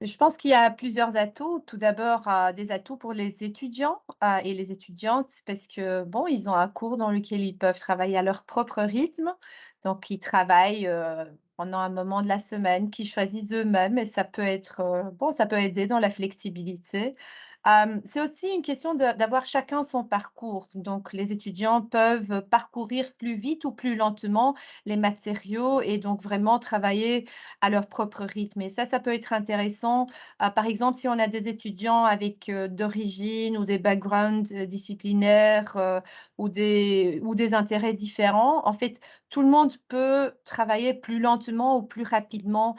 Je pense qu'il y a plusieurs atouts. Tout d'abord, heu, des atouts pour les étudiants, heu, et les étudiantes parce que, bon, ils ont un cours dans lequel ils peuvent travailler à leur propre rythme. Donc ils travaillent, heu, pendant un moment de la semaine qu'ils choisissent eux-mêmes et ça peut être, bon, ça peut aider dans la flexibilité. C'est aussi une question d'avoir chacun son parcours. Donc les étudiants peuvent parcourir plus vite ou plus lentement les matériaux et donc vraiment travailler à leur propre rythme et ça, ça peut être intéressant. Heu, par exemple, si on a des étudiants avec, heu, d'origine ou des backgrounds, heu, disciplinaires, ou des intérêts différents, en fait, tout le monde peut travailler plus lentement ou plus rapidement,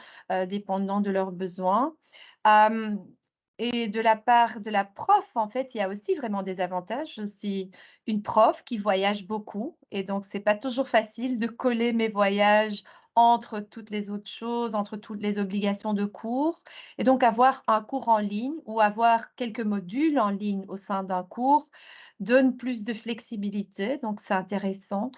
dépendant de leurs besoins. Et de la part de la prof, en fait, il y a aussi vraiment des avantages. Je suis une prof qui voyage beaucoup et donc c'est pas toujours facile de coller mes voyages entre toutes les autres choses, entre toutes les obligations de cours et donc avoir un cours en ligne ou avoir quelques modules en ligne au sein d'un cours donne plus de flexibilité, donc c'est intéressant.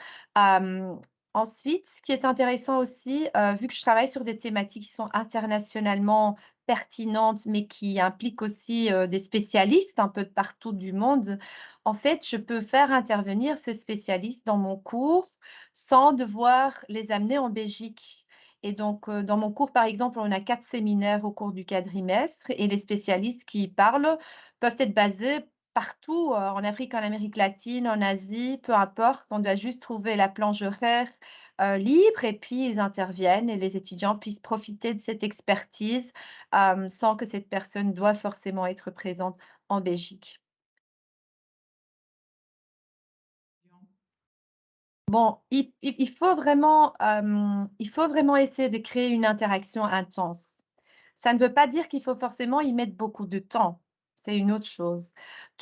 Ensuite, ce qui est intéressant aussi, heu, vu que je travaille sur des thématiques qui sont internationalement pertinentes, mais qui impliquent aussi, heu, des spécialistes un peu de partout du monde, en fait, je peux faire intervenir ces spécialistes dans mon cours sans devoir les amener en Belgique. Et donc, heu, dans mon cours, par exemple, on a 4 séminaires au cours du quadrimestre et les spécialistes qui parlent peuvent être basés partout, heu, en Afrique, en Amérique latine, en Asie, peu importe. On doit juste trouver la planche horaire, heu, libre et puis ils interviennent et les étudiants puissent profiter de cette expertise, hem, sans que cette personne doit forcément être présente en Belgique. Bon, il faut vraiment, il faut vraiment essayer de créer une interaction intense. Ça ne veut pas dire qu'il faut forcément y mettre beaucoup de temps, c'est une autre chose.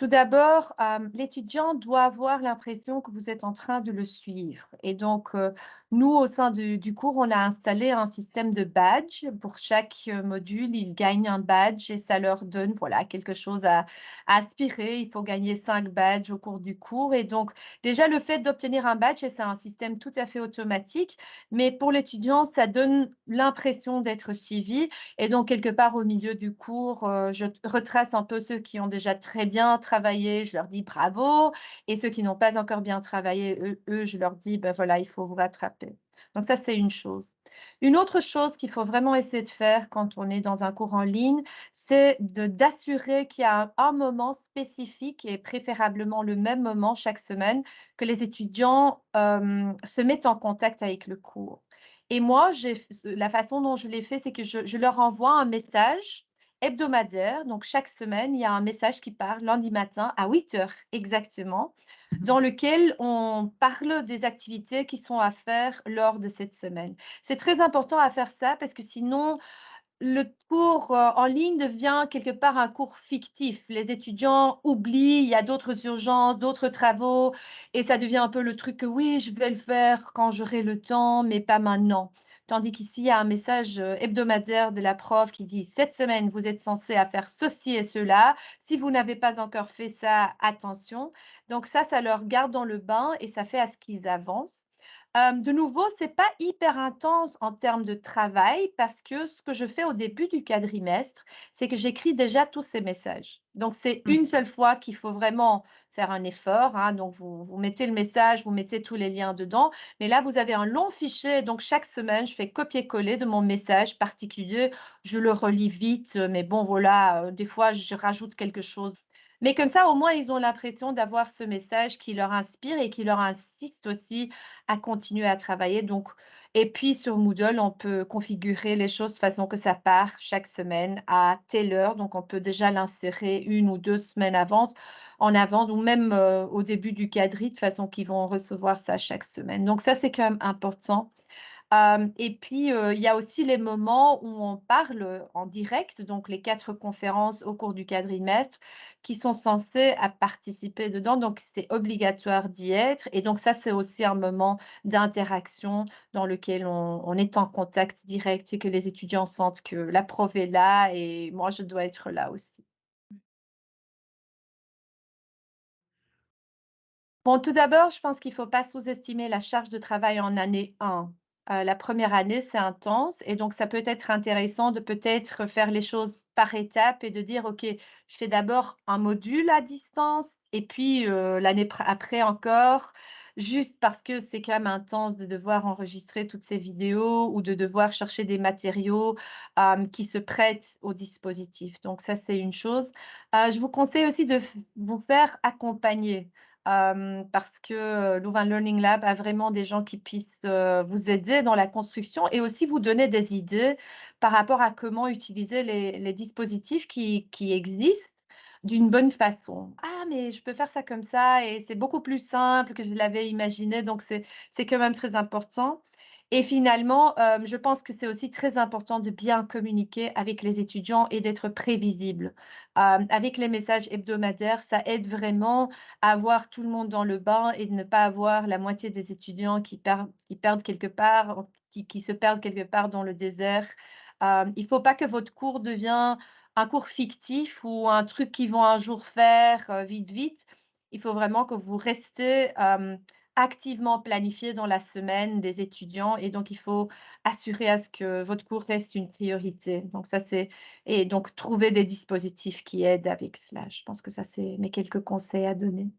Tout d'abord, hem, l'étudiant doit avoir l'impression que vous êtes en train de le suivre et donc, heu, nous, au sein du cours, on a installé un système de badge. Pour chaque, heu, module, ils gagnent un badge et ça leur donne, voilà, quelque chose à aspirer. Il faut gagner 5 badges au cours du cours et donc déjà le fait d'obtenir un badge c'est un système tout à fait automatique, mais pour l'étudiant, ça donne l'impression d'être suivi et donc quelque part au milieu du cours, je retrace un peu ceux qui ont déjà très bien travaillé, je leur dis: «Bravo» et ceux qui n'ont pas encore bien travaillé, eux je leur dis: «Bah, voilà, il faut vous rattraper». Donc ça, c'est une chose. Une autre chose qu'il faut vraiment essayer de faire quand on est dans un cours en ligne, c'est d'assurer qu'il y a un moment spécifique et préférablement le même moment chaque semaine que les étudiants, se mettent en contact avec le cours et moi, la façon dont je l'ai fait, c'est que je leur envoie un message hebdomadaire. Donc chaque semaine, il y a un message qui part lundi matin à 8:00 exactement, dans lequel on parle des activités qui sont à faire lors de cette semaine. C'est très important à faire ça parce que sinon le cours, heu, en ligne devient quelque part un cours fictif. Les étudiants oublient, il y a d'autres urgences, d'autres travaux et ça devient un peu le truc que: «Oui, je vais le faire quand j'aurai le temps, mais pas maintenant». Tandis qu'ici, il y a un message, heu, hebdomadaire de la prof qui dit: «Cette semaine, vous êtes censés à faire ceci et cela. Si vous n'avez pas encore fait ça, attention». Donc ça, ça leur garde dans le bain et ça fait à ce qu'ils avancent. Hem, de nouveau, c'est pas hyper intense en termes de travail parce que ce que je fais au début du quadrimestre, c'est que j'écris déjà tous ces messages. Donc c'est Mmh. une seule fois qu'il faut vraiment faire un effort, hein, donc vous vous mettez le message, vous mettez tous les liens dedans, mais là, vous avez un long fichier, donc chaque semaine, je fais copier-coller de mon message particulier. Je le relis vite, mais bon, voilà, heu, des fois, je rajoute quelque chose. Mais comme ça, au moins, ils ont l'impression d'avoir ce message qui leur inspire et qui leur insiste aussi à continuer à travailler. Donc, et puis sur Moodle, on peut configurer les choses de façon que ça part chaque semaine à telle heure. Donc, on peut déjà l'insérer une ou 2 semaines avance en avance ou même, heu, au début du quadri de façon qu'ils vont recevoir ça chaque semaine. Donc ça, c'est quand même important. Et puis, il y a aussi les moments où on parle, en direct, donc les 4 conférences au cours du quadrimestre qui sont censés à participer dedans, donc c'est obligatoire d'y être et donc ça, c'est aussi un moment d'interaction dans lequel on on est en contact direct et que les étudiants sentent que la prof est là et moi, je dois être là aussi. Bon, tout d'abord, je pense qu'il ne faut pas sous-estimer la charge de travail en année 1. Heu, la première année, c'est intense et donc ça peut être intéressant de peut-être faire les choses par étapes et de dire: «OK, je fais d'abord un module à distance et puis, heu, l'année pr après encore». Juste parce que c'est quand même intense de devoir enregistrer toutes ces vidéos ou de devoir chercher des matériaux, hem, qui se prêtent au dispositif. Donc ça, c'est une chose. Je vous conseille aussi de vous faire accompagner. Parce que, Louvain Learning Lab a vraiment des gens qui puissent, vous aider dans la construction et aussi vous donner des idées par rapport à comment utiliser les dispositifs qui qui existent d'une bonne façon. «Ah mais je peux faire ça comme ça et c'est beaucoup plus simple que je l'avais imaginé», donc c'est quand même très important et finalement, hem, je pense que c'est aussi très important de bien communiquer avec les étudiants et d'être prévisible. Hem, avec les messages hebdomadaires, ça aide vraiment à avoir tout le monde dans le bain et de ne pas avoir la moitié des étudiants qui perdent quelque part, qui se perdent quelque part dans le désert. Hem, il ne faut pas que votre cours devient un cours fictif ou un truc qu'ils vont un jour faire, vite, vite. Il faut vraiment que vous restez, activement planifié dans la semaine des étudiants et donc il faut assurer à ce que votre cours reste une priorité. Donc ça, c'est et donc trouver des dispositifs qui aident avec cela. Je pense que ça, c'est mes quelques conseils à donner.